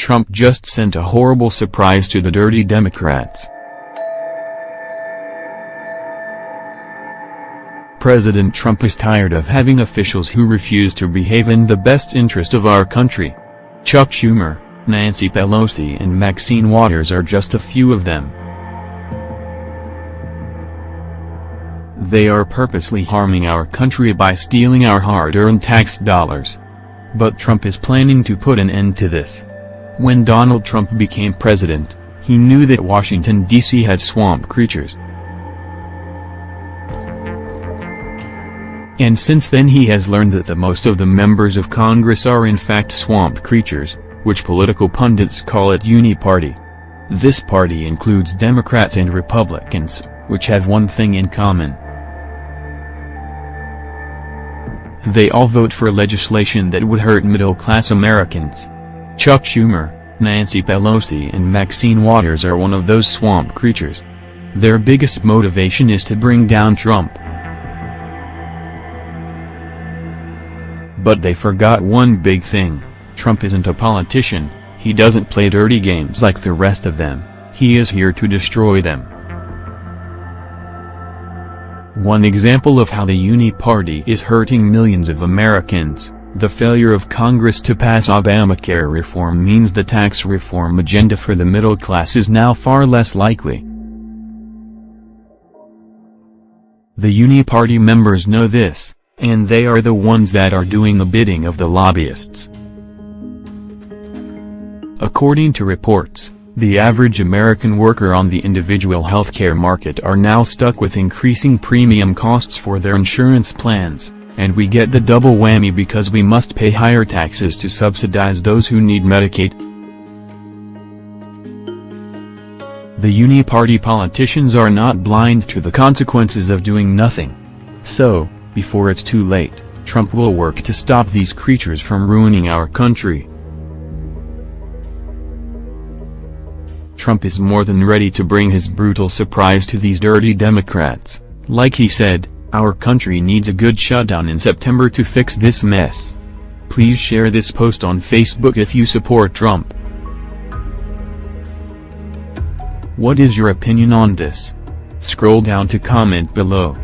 Trump just sent a horrible surprise to the dirty Democrats. President Trump is tired of having officials who refuse to behave in the best interest of our country. Chuck Schumer, Nancy Pelosi and Maxine Waters are just a few of them. They are purposely harming our country by stealing our hard-earned tax dollars. But Trump is planning to put an end to this. When Donald Trump became president, he knew that Washington, D.C. had swamp creatures. And since then he has learned that the most of the members of Congress are in fact swamp creatures, which political pundits call it Uni-Party. This party includes Democrats and Republicans, which have one thing in common. They all vote for legislation that would hurt middle-class Americans. Chuck Schumer, Nancy Pelosi and Maxine Waters are one of those swamp creatures. Their biggest motivation is to bring down Trump. But they forgot one big thing. Trump isn't a politician, he doesn't play dirty games like the rest of them, he is here to destroy them. One example of how the Uni Party is hurting millions of Americans, the failure of Congress to pass Obamacare reform means the tax reform agenda for the middle class is now far less likely. The Uni Party members know this, and they are the ones that are doing the bidding of the lobbyists. According to reports, the average American worker on the individual healthcare market are now stuck with increasing premium costs for their insurance plans, and we get the double whammy because we must pay higher taxes to subsidize those who need Medicaid. The uni-party politicians are not blind to the consequences of doing nothing. So, before it's too late, Trump will work to stop these creatures from ruining our country. Trump is more than ready to bring his brutal surprise to these dirty Democrats. Like he said, our country needs a good shutdown in September to fix this mess. Please share this post on Facebook if you support Trump. What is your opinion on this? Scroll down to comment below.